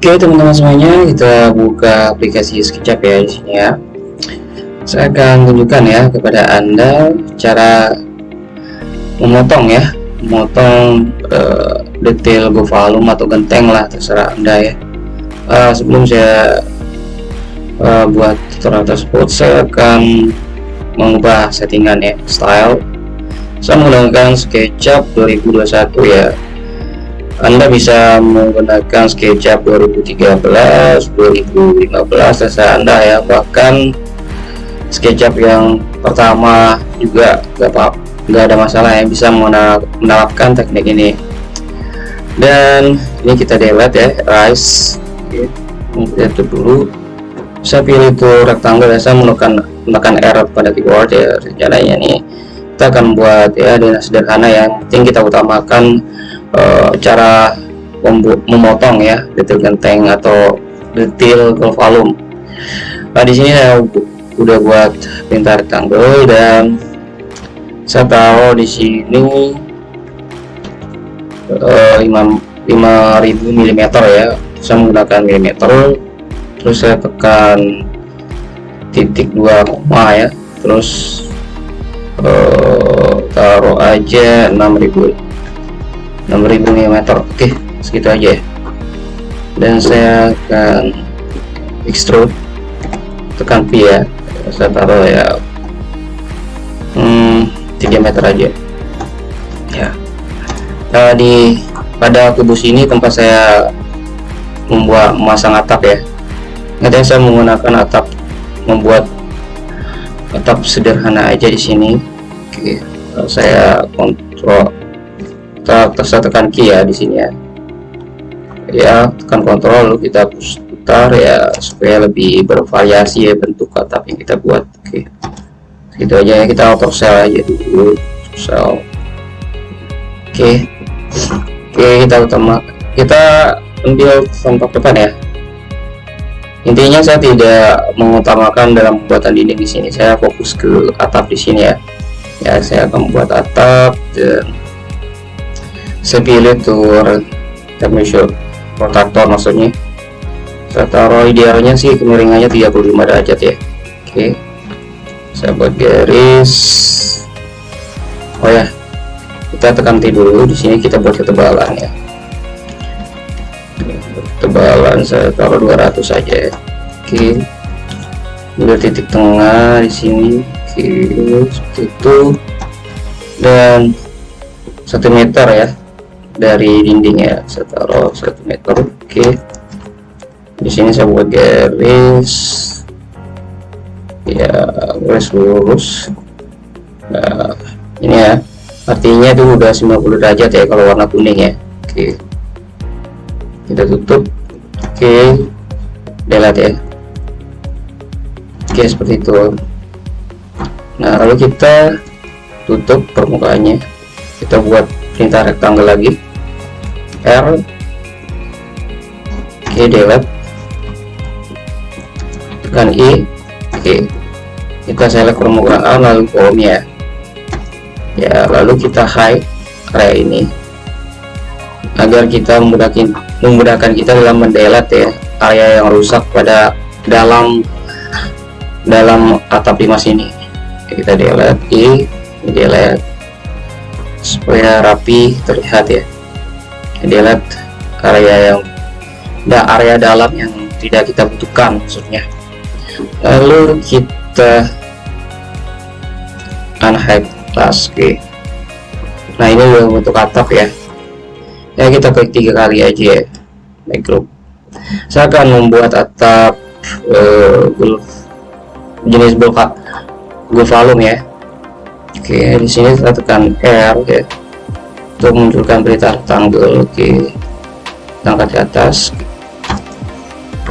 Oke teman-teman semuanya kita buka aplikasi SketchUp ya di sini ya. Saya akan tunjukkan ya kepada anda cara memotong ya, memotong uh, detail volume atau genteng lah terserah anda ya. Uh, sebelum saya uh, buat tutorial tersebut, saya akan mengubah settingan ya, style. Saya menggunakan SketchUp 2021 ya anda bisa menggunakan SketchUp 2013, 2015 terserah Anda ya. Bahkan SketchUp yang pertama juga nggak apa nggak ada masalah ya bisa menerapkan teknik ini. Dan ini kita delete ya, rise. Oke, kita dulu. Saya pilih itu rectangle ya, saya menekan menekan R pada keyboard ya. Rencananya nih kita akan buat ya dengan sederhana yang penting kita utamakan uh, cara memotong ya detail genteng atau detail volume nah di sini saya udah buat pintar rectangle dan saya taruh di sini uh, 5, 5000 mm ya. Saya menggunakan milimeter terus saya tekan titik dua koma ya. Terus uh, taruh aja 6000 6000 mm oke segitu aja ya. Dan saya akan extrude tekan P ya. Saya taruh ya. Hmm, 3 meter aja. Ya. Nah, di pada kubus ini tempat saya membuat memasang atap ya. Nanti saya menggunakan atap membuat atap sederhana aja di sini. Oke saya kontrol kita tekan key ya di sini ya. Ya tekan kontrol kita putar ya supaya lebih bervariasi ya bentuk atap yang kita buat. Oke. Gitu aja ya kita auto cell aja dulu. Cell oke. Oke kita utama kita ambil tampak depan ya. Intinya saya tidak mengutamakan dalam pembuatan dinding di sini. Saya fokus ke atap di sini ya. Ya saya akan membuat atap dan saya pilih tour temperature rotator maksudnya. Saya taruh idealnya sih kemiringannya 35 derajat ya. Oke. Saya buat garis. Oh ya kita tekan T dulu di sini kita buat ketebalan ya. Ketebalan saya taruh 200 saja. Ya oke. Ambil titik tengah di sini. Oke seperti itu. Dan satu meter ya dari dindingnya saya taruh satu meter oke. Okay. di sini saya buat garis. Ya garis lurus. Nah ini ya artinya itu udah 90 derajat ya kalau warna kuning ya. Oke. Okay. kita tutup. Oke. Okay. delete ya. Oke okay, seperti itu. Nah lalu kita tutup permukaannya. Kita buat perintah rectangle lagi. R oke delete tekan I oke kita select permukaan lalu kolom ya. Lalu kita hide area ini. Agar kita memudahkan memudahkan kita dalam mendelete ya. Area yang rusak pada dalam dalam atap limas ini. Kita delete I delete supaya rapi terlihat ya. Delete area yang ada area dalam yang tidak kita butuhkan maksudnya. Lalu kita unhide class G nah ini udah bentuk atap ya. Ya kita klik tiga kali aja ya make group saya akan membuat atap uh, jenis bulk volume ya oke di sini kita tekan R ya untuk menunjukkan berita tanggal oke angkat ke atas.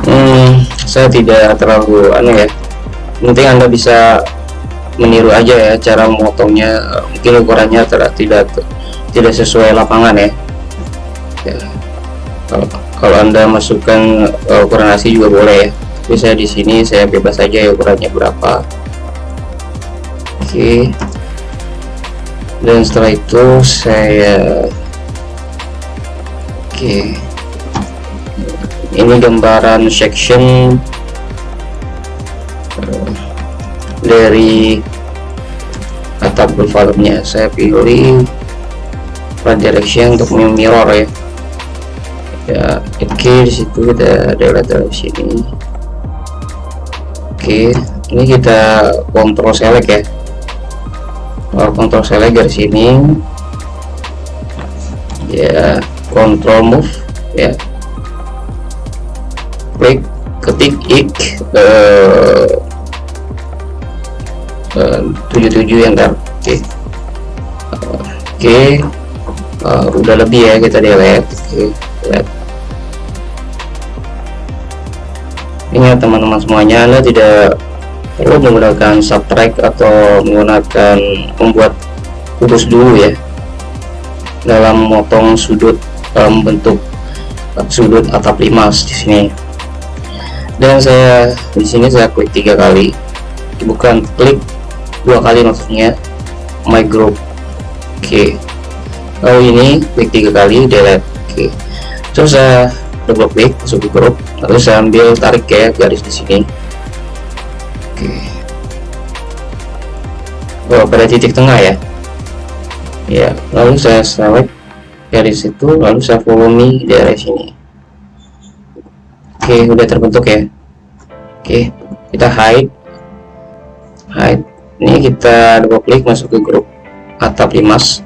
Hmm, saya tidak terlalu aneh ya. Penting anda bisa meniru aja ya cara memotongnya. Mungkin ukurannya tidak tidak sesuai lapangan ya, ya. Kalau, kalau anda masukkan uh, ukuran asli juga boleh ya. Tapi saya di sini saya bebas saja ya ukurannya berapa. Oke. okay dan setelah itu saya oke. Okay. ini gambaran section dari atap nya saya pilih right direction untuk mirror ya. Ya oke okay, di situ ada ada dari sini. Oke okay, ini kita kontrol select ya kontrol select dari sini ya kontrol move ya klik ketik ik uh, uh, 77 enter oke okay. oke uh, udah lebih ya kita delete oke okay. teman-teman semuanya anda tidak perlu menggunakan subtract atau menggunakan membuat kubus dulu ya. Dalam memotong sudut dalam bentuk sudut atap limas di sini. Dan saya di sini saya klik tiga kali. Bukan klik dua kali maksudnya. My group oke okay. lalu ini klik tiga kali delete oke okay. terus saya double klik masuk ke grup lalu saya ambil tarik ya garis di sini oh, pada titik tengah ya? Ya lalu saya select dari situ lalu saya volume dari sini. Oke udah terbentuk ya? Oke kita hide. Hide. Ini kita double klik masuk ke grup atap limas.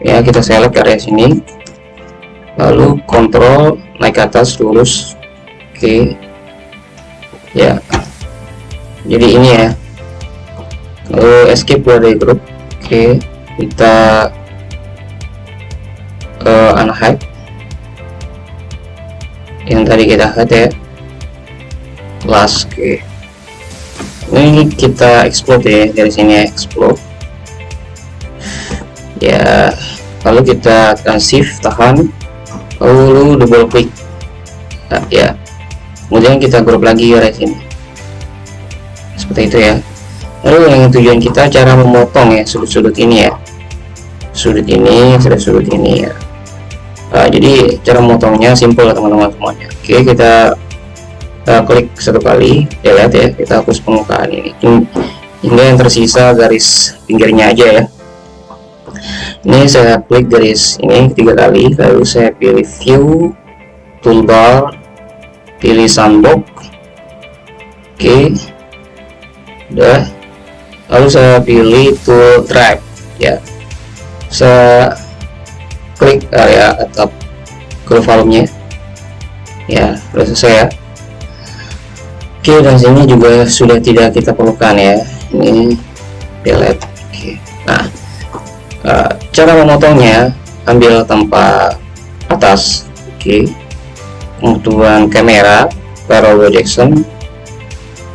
Ya kita select area sini. Lalu kontrol naik ke atas lurus. Oke. Ya jadi ini ya. Lalu escape dari grup. Oke kita uh, unhide. Yang tadi kita hide ya. Last oke. Okay. ini kita explode ya dari sini ya explode. Ya lalu kita akan shift tahan. Lalu double click. Nah, ya. Kemudian kita grup lagi ya di sini seperti itu ya. Lalu yang tujuan kita cara memotong ya sudut-sudut ini ya. Sudut ini sudah sudut ini ya. Uh, jadi cara memotongnya simple teman-teman semuanya. Oke kita uh, klik satu kali. Ya lihat ya kita hapus permukaan ini. Hingga yang tersisa garis pinggirnya aja ya. Ini saya klik garis ini tiga kali lalu saya pilih view toolbar pilih sandbox oke udah. Lalu saya pilih tool drive ya. Saya klik area atap ke volumenya ya sudah selesai ya. Oke dan sini juga sudah tidak kita perlukan ya. Ini delete oke. Nah uh, cara memotongnya ambil tempat atas oke. Kemudian kamera parallel Jackson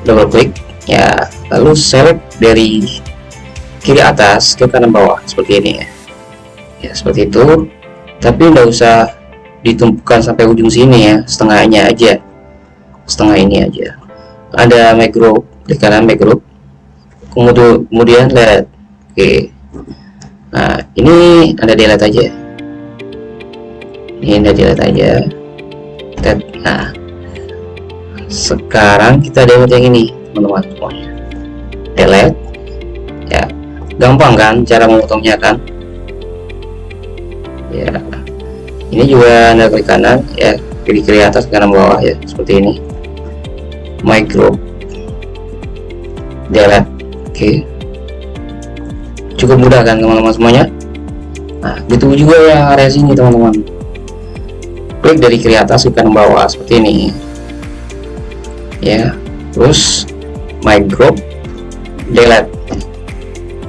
double klik ya lalu select dari kiri atas ke kanan bawah seperti ini ya. Ya seperti itu. Tapi tidak usah ditumpukan sampai ujung sini ya setengahnya aja. Setengah ini aja. Ada macro di kanan macro. Kemudian kemudian oke. Nah ini ada delete aja. Ini ada delete aja. Nah sekarang kita delete yang ini teman-teman. semuanya delete. Ya gampang kan cara memotongnya kan? Ya. Ini juga anda klik kanan ya kiri kiri atas kanan bawah ya seperti ini. Micro. Delete. Oke. Cukup mudah kan teman-teman semuanya? Nah gitu juga yang area sini teman-teman. Klik dari kiri atas ke kanan bawah seperti ini. Ya terus group delete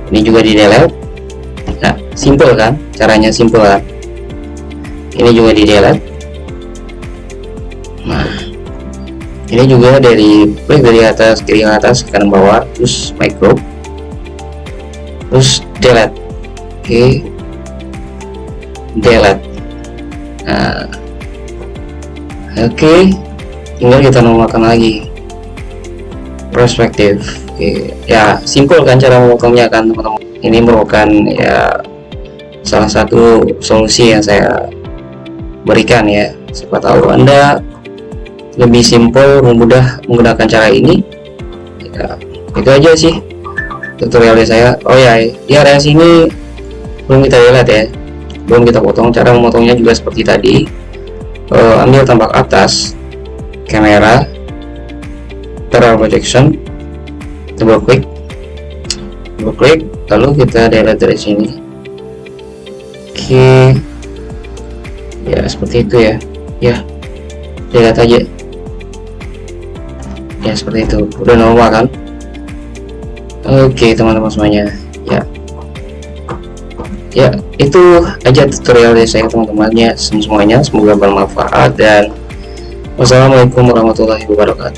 ini juga di delete nah simple kan? Caranya simple kan? Ini juga di delete nah ini juga dari klik dari atas kiri ke atas kanan bawah terus group terus delete oke. Okay. delete nah oke. Okay. tinggal kita namakan lagi perspektif. Ya simple kan cara memotongnya kan teman-teman. Ini merupakan ya salah satu solusi yang saya berikan ya. Siapa tahu anda lebih simpel mudah menggunakan cara ini. Ya, itu aja sih tutorialnya saya. Oh ya di area sini belum kita lihat ya. Belum kita potong. Cara memotongnya juga seperti tadi. Uh, ambil tampak atas kamera terang projection double klik double klik lalu kita delete dari sini. Oke. Okay. ya seperti itu ya. Ya. Delete aja. Ya seperti itu. Udah normal kan? Oke teman-teman semuanya. Ya. Ya itu aja tutorial dari saya teman-teman ya semuanya. Semoga bermanfaat dan wassalamualaikum warahmatullahi wabarakatuh